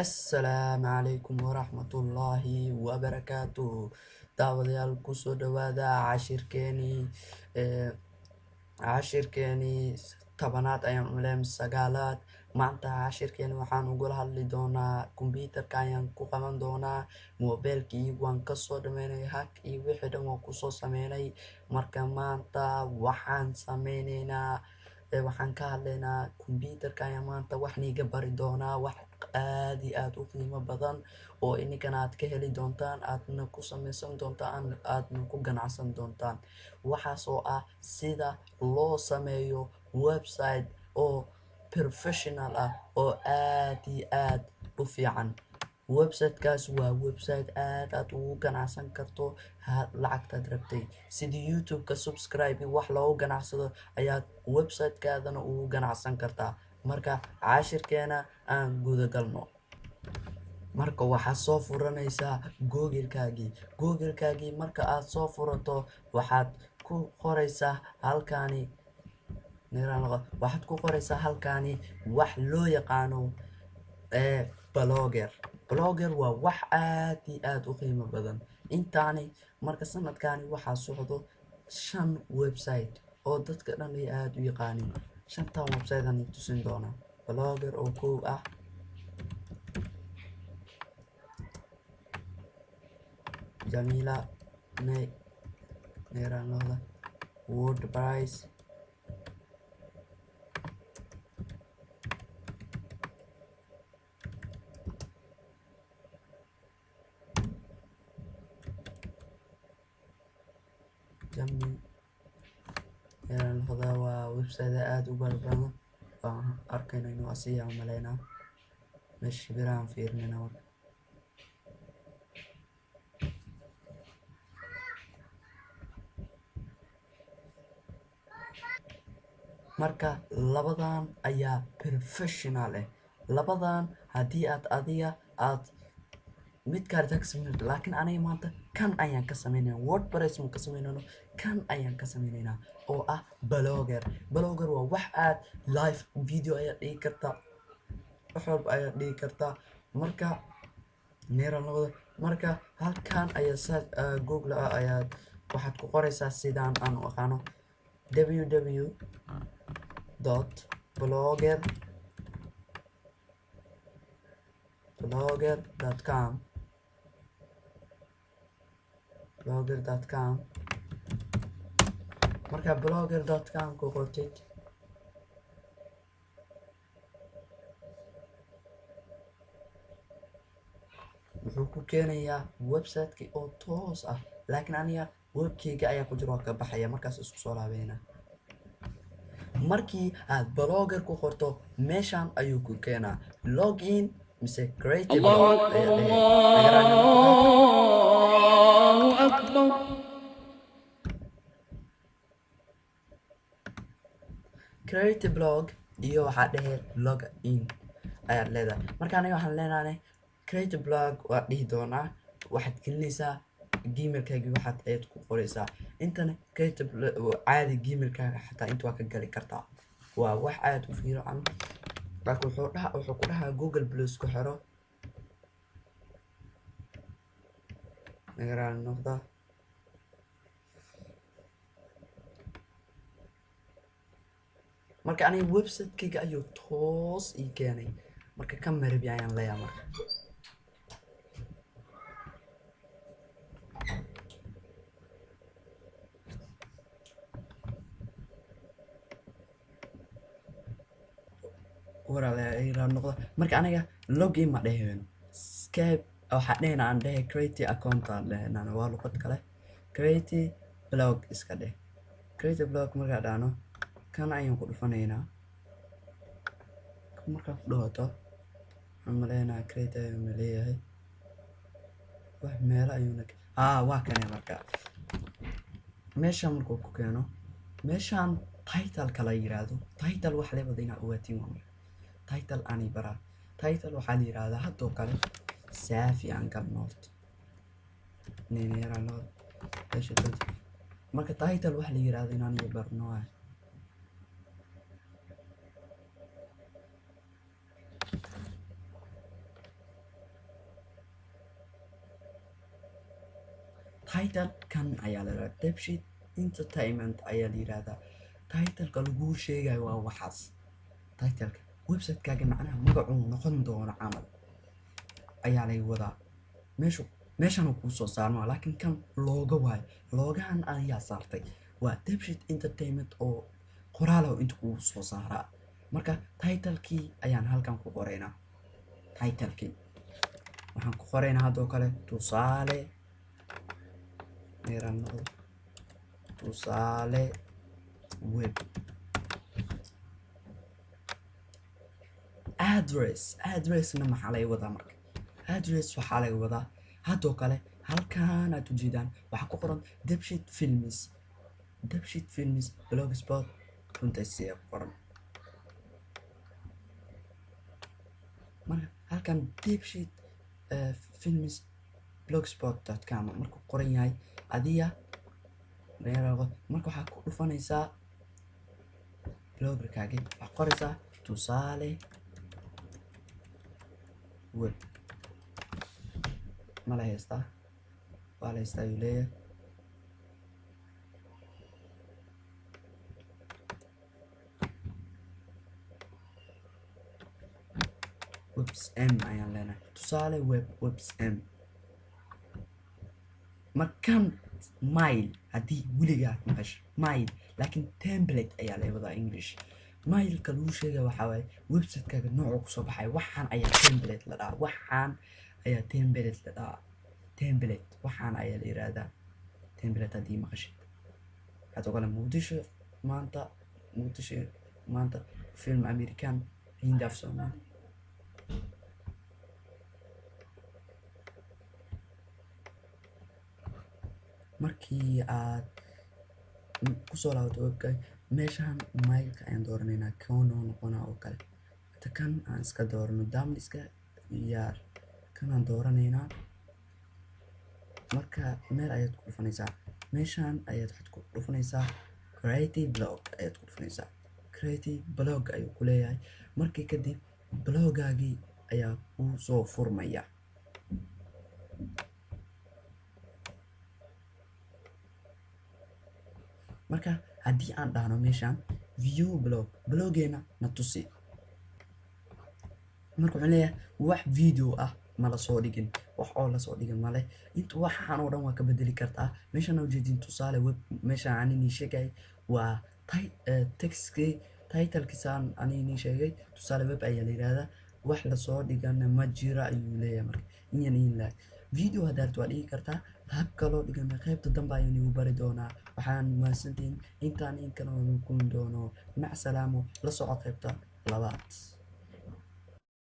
assalaamu calaykum waraxmatullaahi wabarakaatuh daawadayaal ku soo dhawaada cashirkeenii ee cashirkeenii tobanaad ayaan uleem sagaalaad. Maanta cashirkeeni waxaan ugula hadli doonaa kombyuutarka ayaan ku qaban doonaa moobeelkii waan ka soo dhameynay hag iyo wixii dhan waan ku soo sameynay. Marka maanta waxaan sameyneynaa waxaan ka hadlaynaa kombyuutarka ayaan maanta wax niiga bari doonaa wax aad iyo aad u qiimo badan oo ininkana aad ka heli doontaan aadna ku sameysan doontaan aadna ku ganacsan doontaan. Waxaas oo ah sida loo sameeyo website oo professional ah oo aad iyo aad u fiican websitekaas waa website aad aad ugu ganacsan karto lacagtaad rabtay. Sidii youtube-ka subscribe wax loogu ganacsado ayaad websitekaadana ugu ganacsan kartaa. Marka cashirkeena aan gudagalno. Marka waxaad soo furanaysaa googlekaagii. Googlekaagii marka aad soo furato waxaad ku qoraysaa halkaani waxaad ku qoraysaa halkaani wax loo yaqaano ee blogger blogger waa wax aad iyo aad u qiimo badan. Intaani marka sanadkaani waxaa socdo shan website oo dadka dhan ay aada u yaqaanin shantan website aan tusin doonaa. Blogger oo kow ah. Jamila ne neeranooda wordprice jami neeranooda waa website aada u balbadan waan arkayna inuu asiya umaleynaa meesha birahan fiirinina marka marka labadan ayaa professional ah labadan haddii aad adiga ka sameyn laakiin aniga maanta kan ayaan ka sameynayna wordpress ka sameynayno kan ayaan ka sameynaynaa oo ah blogger. Blogger waa wax aad live video ayaad dhigi kartaa wax walba ayaad dhigi kartaa marka neeranooda marka halkan ayaa saa google ah ayaad waxaad ku qoraysaa sidaan aan u aqaano www dot blogger blogger com blogger dot com. Marka blogger dot com ku qortid wuxuu ku keenayaa websiteki oo toos ah laakiin aniga webkeyga ayaa ku jira waa ka baxaya markaas isku soo laabeynaa markii aad blogger ku qorto meeshan ayuu ku keenaa. Login mise creative blog creative blog iyo waxaa dhehe log in ayaad leedahay. Marka aniga waxaan leenahay creative blog waad dhihi doonaa waxaad gelinaysaa gmailkaagii waxaad ayaad ku qoraysaa. Intana creative caadi gmailkaaga xataa inta waa ka gali kartaa. Waa wax aad u laakiin dhaha wuxuu ku dhahaa google plus ku xiro nagaraal noqda marka aniga websitekeyga ayuu toos ii keenay marka ka marabi ayaan leeyahay marka waraala marka aniga login ma dheheyno scape waxaa dhehena aan dhehe creative account aan dhehenaan waa luqad kale. Creative blog iska dheh. Creative blog markaa dhahno kan ayaan ku dhufanaynaa. Markaa ku waxaan maleynaa creative ma leeyahay. Wax meelo ayuuna aa waa kane marka. Meeshaan markuu ku keeno meeshaan titleka la yiraahdo title wax leebada inaa waa marka title ani baraa title waxaa la yirahdaa hadoo kale saafi ankal noort nenera noort marka title waxa la yiraahdo in aniga barno waay title kan ayaa la yirahdaa. Debshit entertainment ayaa la yirahdaa. Titleka laguu sheegayo waa waxaas. Titleka website-kaaga macnaha magacuu noqon doono camal. Ayaa lay wadaa meeshu meeshan kuu soo saarmaa laakiin kan looga waayo loogahan ayaa saartay. Waa debshit entertainment oo qoraalow inta kugu soo saaraa. Marka titlekii ayaan halkan ku qoraynaa titlekii. Waxaan ku qoraynaa haddoo kale tusaale. Tusaale web address addressna maxaa laga wadaa marka? Address waxaa laga wadaa. Haddoo kale halkan aad ujeedaan waxaa ku qoran debshit films. Debshit films blogspot runtaisiya ku qoran. Marka halkan debshit films blogspot com markuu qoran yahay adiga marka waxaa ku dhufanaysaa bloggerkaagi waxaa qoraysaa tusaale web ma la haystaa waa la haystaa ayuu leeyahay webs m ayaan leenahay tusaale web webs m markan mile haddii weligaa maqasho mile laakiin template ayaa la wadaa english mileka lagu sheegaya waxaa waaye website-kaaga noocu ku soo baxay. Waxaan ayaa template la dhahaa. Waxaan ayaa template la dhahaa. Template. Waxaan ayaa la yiraahdaa template haddii maqashid waxaad ogole muqdisho maanta muqdisho maanta film american hindi af soomaali. Markii aad ku soo laabato webka meeshaan mailka ayaan dooranaynaa kono noqona oo kale. Hata kan aan iska doorano damliska yaar. Kanaan dooranaynaa marka meel ayaad ku dhufanaysaa. Meeshaan ayaad waxaad ku dhufanaysaa creative blog ayaad ku dhufanaysaa. Creative ayuu ku leeyahay. Markii kadib bloggaagii ayaa kuu soo furmaya. Marka haddii aan dhahno meeshaan view blog bloggeena na tusi. Marka wuxuu leeyahay wax video ah ma la soo dhigin wax oo la soo dhigin male inta waxaan oo dhan waa ka bedeli kartaa meeshaan ujeedin tusaale web meeshaan aninii sheegay waa textkii titlekisaan aninii sheegay tusaale web ayaa la yidhahdaa wax la soo dhigana ma jira ayuu leeyahay marka. Inyan in laag video haddaad waa dhigi kartaa hab kaloo dhigana qaybta dambe ayaan igu bari doonaa. Waxaan mahadsantihiin intaan in kale kun doono. Mac salaamo la soco qaybta labaad